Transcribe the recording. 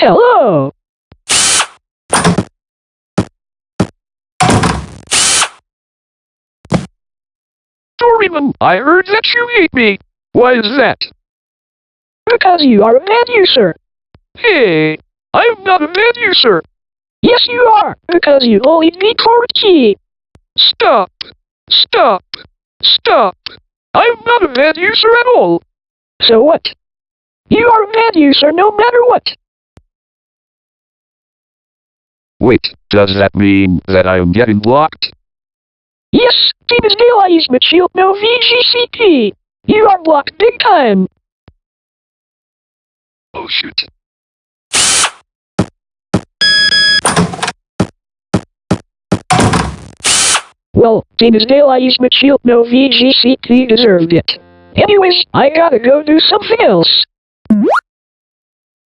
Hello. Doraemon, I heard that you hate me. Why is that? Because you are a bad user. Hey, I'm not a bad user. Yes, you are. Because you only need key. Stop. Stop. Stop. I'm not a bad user at all. So what? You are a bad user no matter what. Wait, does that mean that I'm getting blocked? Yes, Team is Daylight Shield no VGCP. You are blocked big time. Oh shoot. Well, Team is Daylight Shield no VGCP deserved it. Anyways, I gotta go do something else.